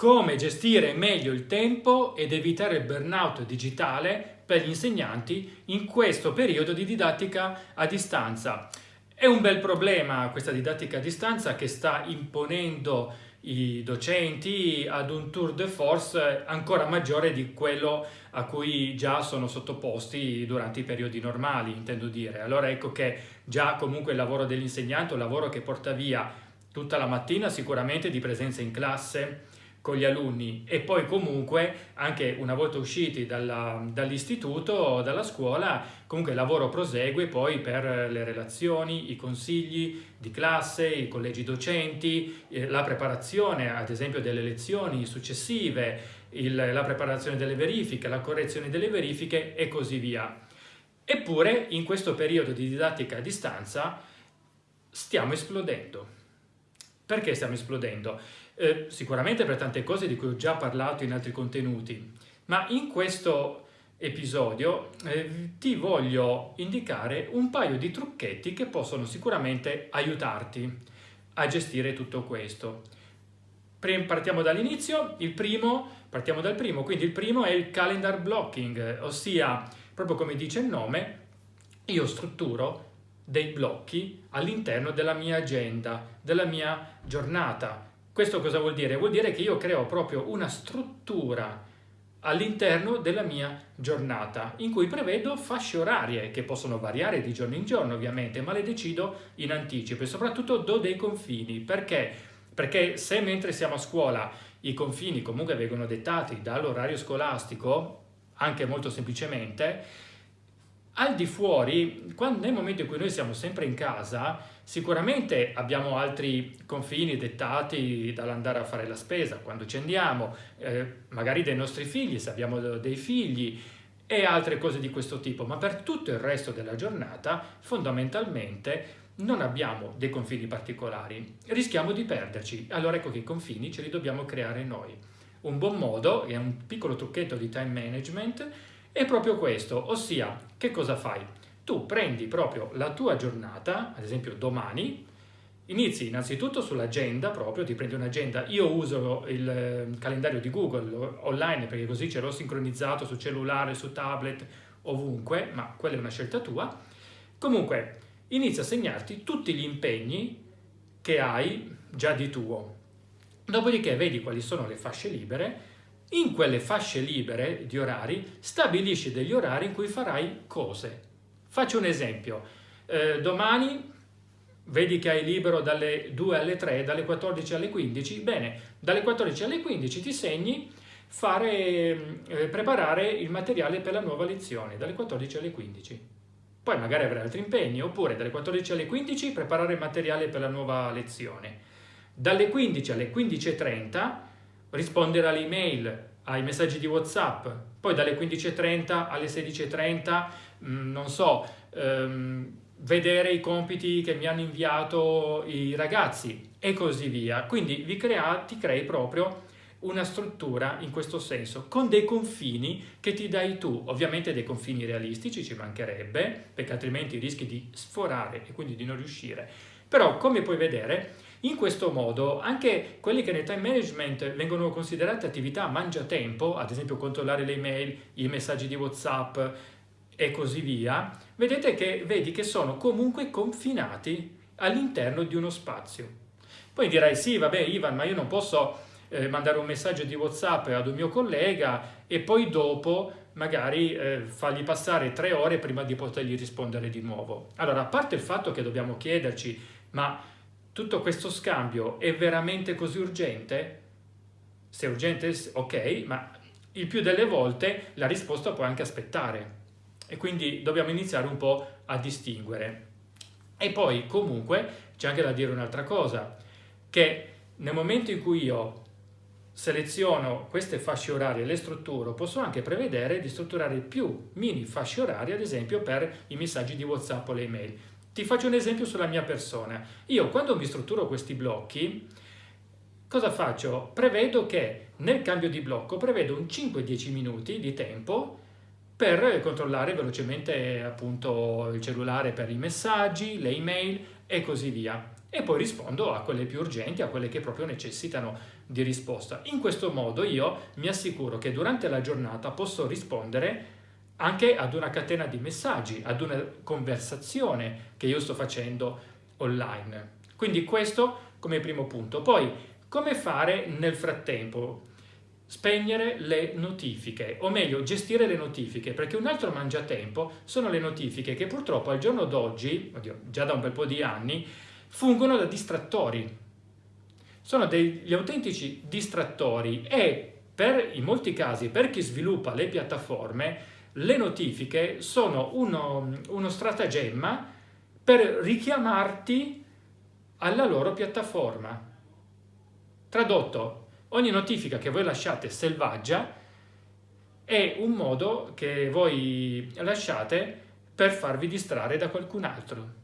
come gestire meglio il tempo ed evitare il burnout digitale per gli insegnanti in questo periodo di didattica a distanza. È un bel problema questa didattica a distanza che sta imponendo i docenti ad un tour de force ancora maggiore di quello a cui già sono sottoposti durante i periodi normali, intendo dire. Allora ecco che già comunque il lavoro dell'insegnante un lavoro che porta via tutta la mattina sicuramente di presenza in classe, con gli alunni e poi comunque anche una volta usciti dall'istituto o dalla scuola comunque il lavoro prosegue poi per le relazioni, i consigli di classe, i collegi docenti, eh, la preparazione ad esempio delle lezioni successive, il, la preparazione delle verifiche, la correzione delle verifiche e così via. Eppure in questo periodo di didattica a distanza stiamo esplodendo. Perché stiamo esplodendo? Eh, sicuramente per tante cose di cui ho già parlato in altri contenuti, ma in questo episodio eh, ti voglio indicare un paio di trucchetti che possono sicuramente aiutarti a gestire tutto questo. Partiamo dall'inizio, il primo, partiamo dal primo, quindi il primo è il calendar blocking, ossia, proprio come dice il nome, io strutturo dei blocchi all'interno della mia agenda, della mia giornata, questo cosa vuol dire? Vuol dire che io creo proprio una struttura all'interno della mia giornata in cui prevedo fasce orarie che possono variare di giorno in giorno ovviamente ma le decido in anticipo e soprattutto do dei confini perché? Perché se mentre siamo a scuola i confini comunque vengono dettati dall'orario scolastico anche molto semplicemente al di fuori, quando, nel momento in cui noi siamo sempre in casa, sicuramente abbiamo altri confini dettati dall'andare a fare la spesa, quando ci andiamo, eh, magari dei nostri figli, se abbiamo dei figli, e altre cose di questo tipo, ma per tutto il resto della giornata, fondamentalmente, non abbiamo dei confini particolari, rischiamo di perderci. Allora ecco che i confini ce li dobbiamo creare noi. Un buon modo, è un piccolo trucchetto di time management, è proprio questo, ossia che cosa fai? Tu prendi proprio la tua giornata, ad esempio domani, inizi innanzitutto sull'agenda proprio, ti prendi un'agenda, io uso il ehm, calendario di Google online perché così ce l'ho sincronizzato su cellulare, su tablet, ovunque, ma quella è una scelta tua. Comunque, inizia a segnarti tutti gli impegni che hai già di tuo. Dopodiché vedi quali sono le fasce libere in quelle fasce libere di orari stabilisci degli orari in cui farai cose. Faccio un esempio. Eh, domani vedi che hai libero dalle 2 alle 3, dalle 14 alle 15. Bene, dalle 14 alle 15 ti segni fare, eh, preparare il materiale per la nuova lezione, dalle 14 alle 15. Poi magari avrai altri impegni, oppure dalle 14 alle 15 preparare il materiale per la nuova lezione. Dalle 15 alle 15.30 rispondere alle email, ai messaggi di Whatsapp, poi dalle 15.30 alle 16.30, mm, non so, ehm, vedere i compiti che mi hanno inviato i ragazzi e così via. Quindi vi crea, ti crei proprio una struttura in questo senso, con dei confini che ti dai tu, ovviamente dei confini realistici ci mancherebbe, perché altrimenti rischi di sforare e quindi di non riuscire. Però come puoi vedere in questo modo anche quelli che nel time management vengono considerate attività mangiatempo, ad esempio controllare le email, i messaggi di Whatsapp e così via, vedete che, vedi che sono comunque confinati all'interno di uno spazio. Poi dirai sì, vabbè Ivan, ma io non posso eh, mandare un messaggio di Whatsapp ad un mio collega e poi dopo magari eh, fargli passare tre ore prima di potergli rispondere di nuovo. Allora, a parte il fatto che dobbiamo chiederci, ma tutto questo scambio è veramente così urgente? Se è urgente, ok, ma il più delle volte la risposta può anche aspettare e quindi dobbiamo iniziare un po' a distinguere. E poi comunque c'è anche da dire un'altra cosa, che nel momento in cui io seleziono queste fasce orarie e le strutturo, posso anche prevedere di strutturare più mini fasce orarie, ad esempio per i messaggi di WhatsApp o le email. Ti faccio un esempio sulla mia persona. Io quando mi strutturo questi blocchi, cosa faccio? Prevedo che nel cambio di blocco prevedo un 5-10 minuti di tempo per controllare velocemente appunto il cellulare per i messaggi, le email e così via. e poi rispondo a quelle più urgenti, a quelle che proprio necessitano di risposta. In questo modo io mi assicuro che durante la giornata posso rispondere anche ad una catena di messaggi, ad una conversazione che io sto facendo online. Quindi questo come primo punto. Poi, come fare nel frattempo? Spegnere le notifiche, o meglio, gestire le notifiche, perché un altro mangiatempo sono le notifiche che purtroppo al giorno d'oggi, già da un bel po' di anni, fungono da distrattori. Sono degli autentici distrattori e per, in molti casi per chi sviluppa le piattaforme le notifiche sono uno, uno stratagemma per richiamarti alla loro piattaforma. Tradotto, ogni notifica che voi lasciate selvaggia è un modo che voi lasciate per farvi distrarre da qualcun altro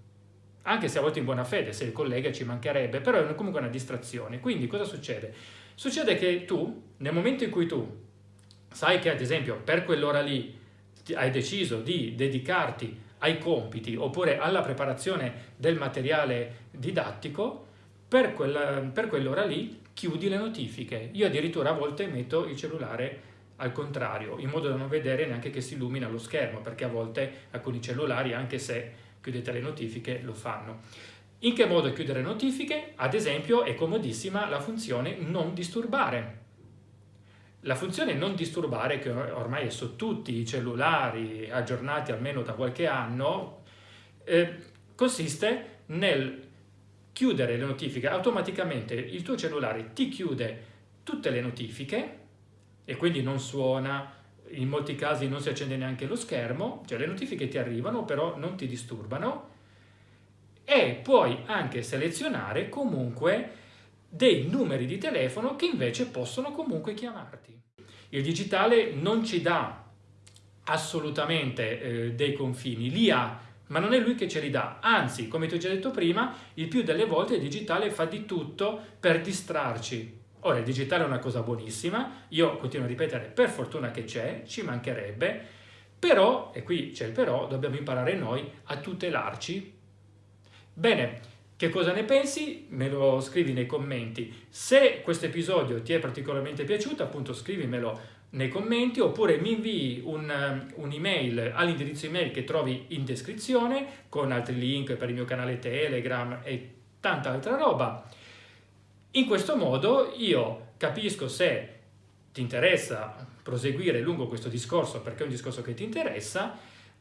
anche se a volte in buona fede, se il collega ci mancherebbe, però è comunque una distrazione. Quindi cosa succede? Succede che tu, nel momento in cui tu sai che ad esempio per quell'ora lì hai deciso di dedicarti ai compiti oppure alla preparazione del materiale didattico, per, quell'ora lì chiudi le notifiche. Io addirittura a volte metto il cellulare al contrario, in modo da non vedere neanche che si illumina lo schermo, perché a volte alcuni cellulari, anche se chiudete le notifiche, lo fanno. In che modo chiudere notifiche? Ad esempio è comodissima la funzione non disturbare. La funzione non disturbare, che ormai è su tutti i cellulari aggiornati almeno da qualche anno, eh, consiste nel chiudere le notifiche. Automaticamente il tuo cellulare ti chiude tutte le notifiche e quindi non suona, in molti casi non si accende neanche lo schermo, cioè le notifiche ti arrivano però non ti disturbano e puoi anche selezionare comunque dei numeri di telefono che invece possono comunque chiamarti. Il digitale non ci dà assolutamente eh, dei confini, li ha, ma non è lui che ce li dà, anzi, come ti ho già detto prima, il più delle volte il digitale fa di tutto per distrarci, Ora, il digitale è una cosa buonissima, io continuo a ripetere, per fortuna che c'è, ci mancherebbe, però, e qui c'è il però, dobbiamo imparare noi a tutelarci. Bene, che cosa ne pensi? Me lo scrivi nei commenti. Se questo episodio ti è particolarmente piaciuto, appunto scrivimelo nei commenti oppure mi invii un'email un all'indirizzo email che trovi in descrizione con altri link per il mio canale Telegram e tanta altra roba. In questo modo io capisco se ti interessa proseguire lungo questo discorso perché è un discorso che ti interessa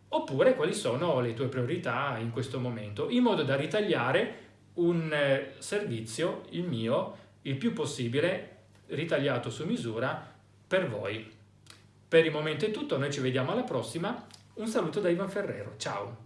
oppure quali sono le tue priorità in questo momento, in modo da ritagliare un eh, servizio, il mio, il più possibile ritagliato su misura per voi. Per il momento è tutto, noi ci vediamo alla prossima. Un saluto da Ivan Ferrero, ciao!